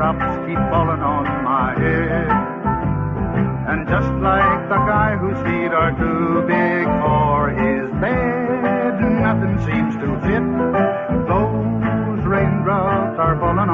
raindrops keep falling on my head. And just like the guy whose feet are too big for his bed, nothing seems to fit. Those raindrops are falling